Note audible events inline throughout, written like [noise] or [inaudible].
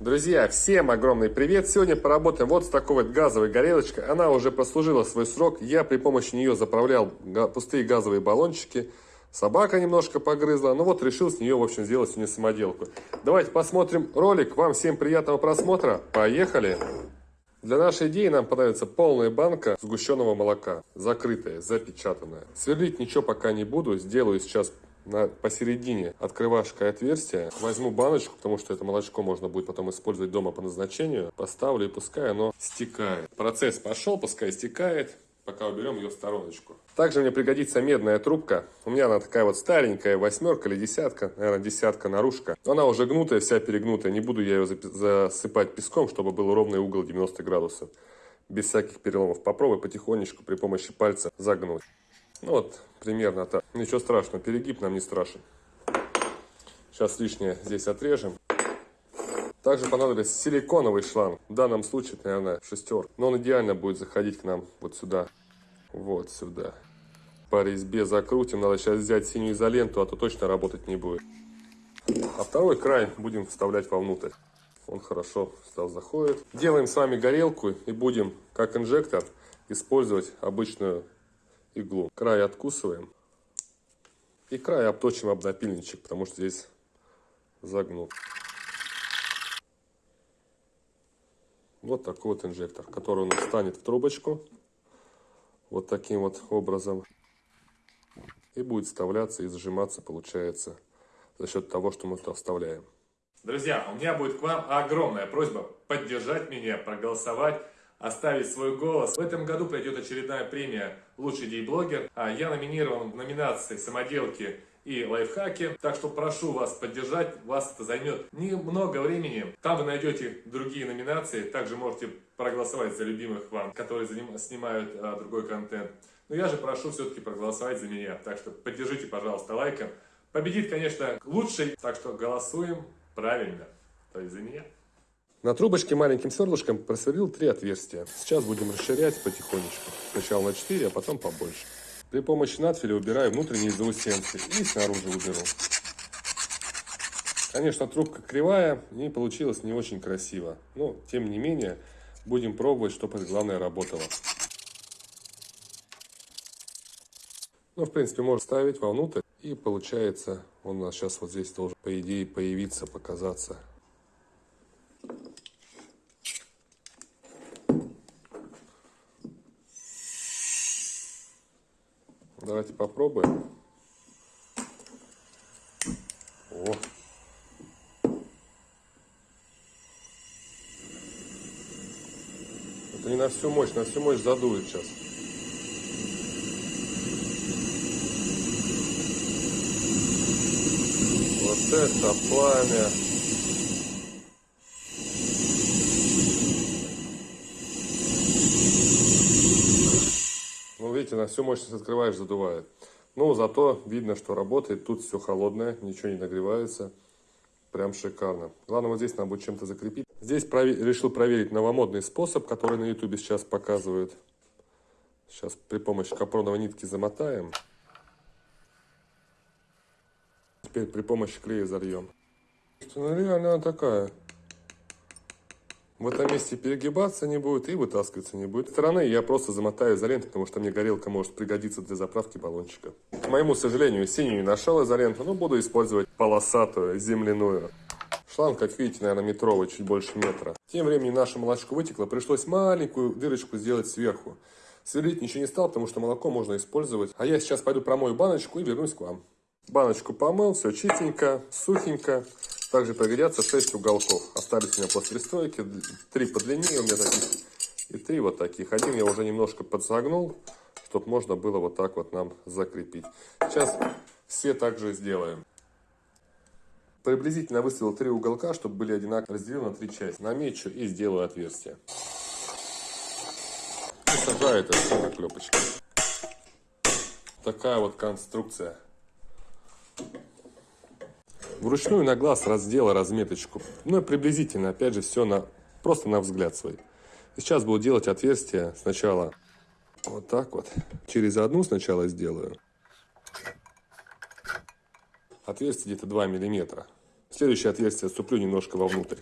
Друзья, всем огромный привет! Сегодня поработаем вот с такой вот газовой горелочкой. Она уже прослужила свой срок. Я при помощи нее заправлял пустые газовые баллончики. Собака немножко погрызла. Ну вот решил с нее, в общем, сделать сегодня самоделку. Давайте посмотрим ролик. Вам всем приятного просмотра. Поехали! Для нашей идеи нам понадобится полная банка сгущенного молока. Закрытая, запечатанная. Сверлить ничего пока не буду. Сделаю сейчас на, посередине открывашкой отверстие. Возьму баночку, потому что это молочко можно будет потом использовать дома по назначению. Поставлю и пускай оно стекает. Процесс пошел, пускай стекает пока уберем ее в стороночку. Также мне пригодится медная трубка. У меня она такая вот старенькая, восьмерка или десятка, наверное, десятка наружка. Она уже гнутая, вся перегнутая. Не буду я ее засыпать песком, чтобы был ровный угол 90 градусов. Без всяких переломов. Попробуй потихонечку при помощи пальца загнуть. Ну вот, примерно так. Ничего страшного, перегиб нам не страшен. Сейчас лишнее здесь отрежем. Также понадобится силиконовый шланг. В данном случае, наверное, шестерка. Но он идеально будет заходить к нам вот сюда. Вот сюда. По резьбе закрутим. Надо сейчас взять синюю изоленту, а то точно работать не будет. А второй край будем вставлять вовнутрь. Он хорошо сюда заходит. Делаем с вами горелку и будем, как инжектор, использовать обычную иглу. Край откусываем. И край обточим об напильничек, потому что здесь загнут. Вот такой вот инжектор, который у нас встанет в трубочку. Вот таким вот образом. И будет вставляться и зажиматься, получается, за счет того, что мы туда вставляем. Друзья, у меня будет к вам огромная просьба поддержать меня, проголосовать, оставить свой голос. В этом году пройдет очередная премия «Лучший дей-блогер». А я номинирован в номинации «Самоделки и лайфхаки. Так что прошу вас поддержать, вас это займет немного времени. Там вы найдете другие номинации, также можете проголосовать за любимых вам, которые снимают а, другой контент. Но я же прошу все-таки проголосовать за меня, так что поддержите, пожалуйста, лайком. Победит, конечно, лучший, так что голосуем правильно, то есть за меня. На трубочке маленьким сверлышком просверлил три отверстия. Сейчас будем расширять потихонечку. Сначала на 4, а потом побольше. При помощи надфиля убираю внутренние заусенцы и снаружи уберу. Конечно, трубка кривая и получилось не очень красиво. Но, тем не менее, будем пробовать, чтобы главное работало. Ну, в принципе, можно ставить вовнутрь. И получается, он у нас сейчас вот здесь должен, по идее, появиться, показаться. Давайте попробуем. О. Это не на всю мощь, на всю мощь задует сейчас. Вот это пламя. Видите, на всю мощность открываешь, задувает. Но зато видно, что работает. Тут все холодное, ничего не нагревается. Прям шикарно. Главное, вот здесь надо будет чем-то закрепить. Здесь провер... решил проверить новомодный способ, который на ютубе сейчас показывают. Сейчас при помощи капроновой нитки замотаем. Теперь при помощи клея зальем. Ну, реально она такая в этом месте перегибаться не будет и вытаскиваться не будет. С стороны я просто замотаю изолентой, потому что мне горелка может пригодиться для заправки баллончика. К моему сожалению, синюю не нашел изоленту, но буду использовать полосатую, земляную. Шланг, как видите, наверное, метровый, чуть больше метра. Тем временем наше молочко вытекло, пришлось маленькую дырочку сделать сверху. Сверлить ничего не стал, потому что молоко можно использовать. А я сейчас пойду промою баночку и вернусь к вам. Баночку помыл, все чистенько, сухенько. Также пригодятся 6 уголков. Остались у меня после пристройки. 3 по длине у меня таких. И 3 вот таких. Один я уже немножко подсогнул, чтобы можно было вот так вот нам закрепить. Сейчас все также сделаем. Приблизительно выставил 3 уголка, чтобы были одинаково разделены на 3 части. Намечу и сделаю отверстие. И сажаю это все на клепочки. Такая вот конструкция. Вручную на глаз раздела разметочку, ну и приблизительно, опять же, все на, просто на взгляд свой. И сейчас буду делать отверстие сначала вот так вот. Через одну сначала сделаю. Отверстие где-то 2 миллиметра. Следующее отверстие отступлю немножко вовнутрь.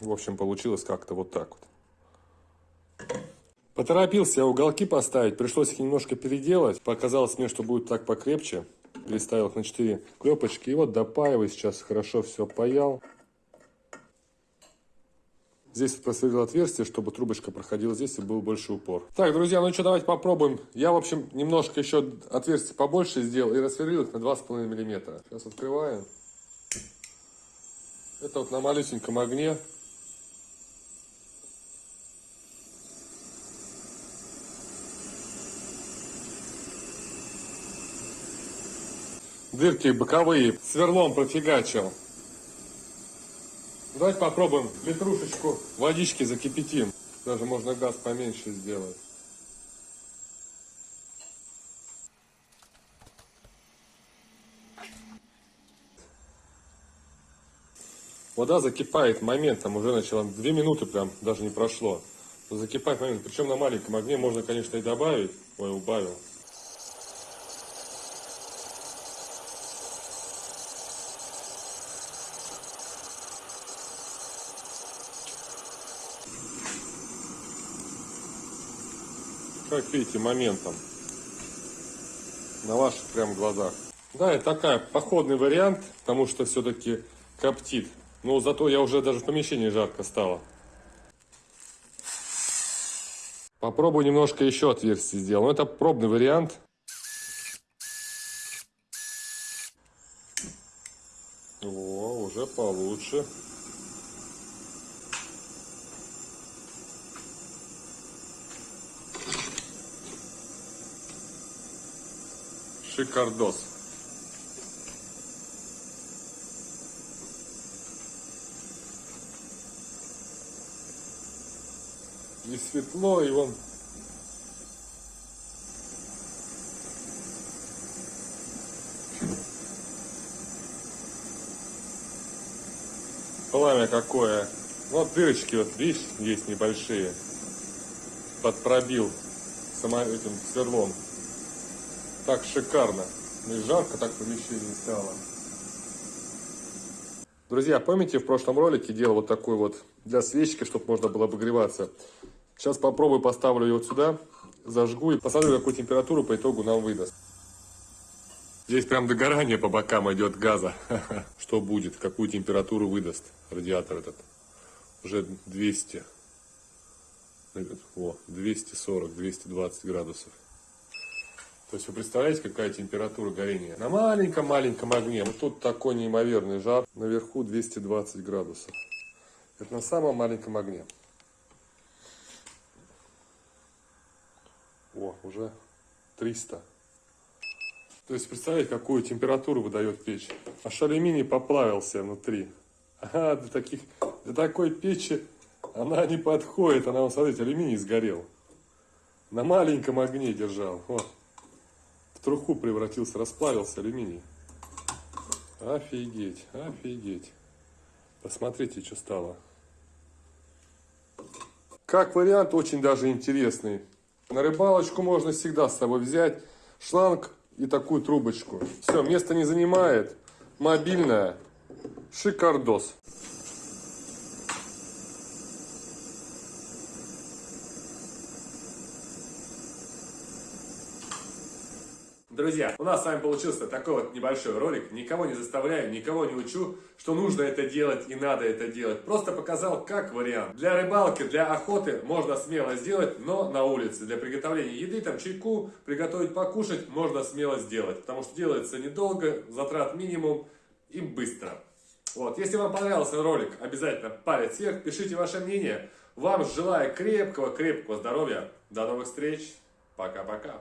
В общем, получилось как-то вот так вот. Поторопился я уголки поставить, пришлось их немножко переделать. Показалось мне, что будет так покрепче. Переставил их на 4 клепочки. И вот допаиваю сейчас, хорошо все паял. Здесь просверлил отверстие, чтобы трубочка проходила здесь и был больше упор. Так, друзья, ну что, давайте попробуем. Я, в общем, немножко еще отверстие побольше сделал и рассверлил их на 2,5 мм. Сейчас открываем. Это вот на малюсеньком огне. Дырки боковые сверлом профигачил. Давайте попробуем литрушечку водички закипятим. Даже можно газ поменьше сделать. Вода закипает моментом, уже начала, две минуты прям, даже не прошло. Закипает момент, причем на маленьком огне можно, конечно, и добавить. Ой, убавил. Как видите, моментом. На ваших прям глазах. Да, это такая походный вариант, потому что все-таки коптит. Но зато я уже даже в помещении жарко стало. Попробую немножко еще отверстие сделать. Но это пробный вариант. О, уже получше. Шикардос. И светло, и вон пламя какое. Вот дырочки, вот видишь, есть небольшие. Подпробил само этим сверлом так шикарно. И жарко так в помещении стало. Друзья, помните, в прошлом ролике делал вот такой вот для свечки, чтобы можно было обогреваться. Сейчас попробую, поставлю ее вот сюда, зажгу и посмотрю, какую температуру по итогу нам выдаст. Здесь прям догорание по бокам идет газа. [laughs] Что будет, какую температуру выдаст радиатор этот. Уже 200. О, 240, 220 градусов. То есть вы представляете, какая температура горения? На маленьком-маленьком огне. Вот тут такой неимоверный жар. Наверху 220 градусов. Это на самом маленьком огне. О, уже 300. То есть представляете, какую температуру выдает печь. Аж алюминий поплавился внутри. А для, таких, для такой печи она не подходит. Она, смотрите, алюминий сгорел. На маленьком огне держал. Вот труху превратился, расплавился алюминий. Офигеть, офигеть. Посмотрите, что стало. Как вариант, очень даже интересный. На рыбалочку можно всегда с собой взять шланг и такую трубочку. Все, место не занимает. Мобильная. Шикардос. Друзья, у нас с вами получился такой вот небольшой ролик. Никого не заставляю, никого не учу, что нужно это делать и надо это делать. Просто показал как вариант. Для рыбалки, для охоты можно смело сделать, но на улице. Для приготовления еды, там чайку, приготовить покушать можно смело сделать. Потому что делается недолго, затрат минимум и быстро. Вот, если вам понравился ролик, обязательно палец вверх, пишите ваше мнение. Вам желаю крепкого-крепкого здоровья. До новых встреч. Пока-пока.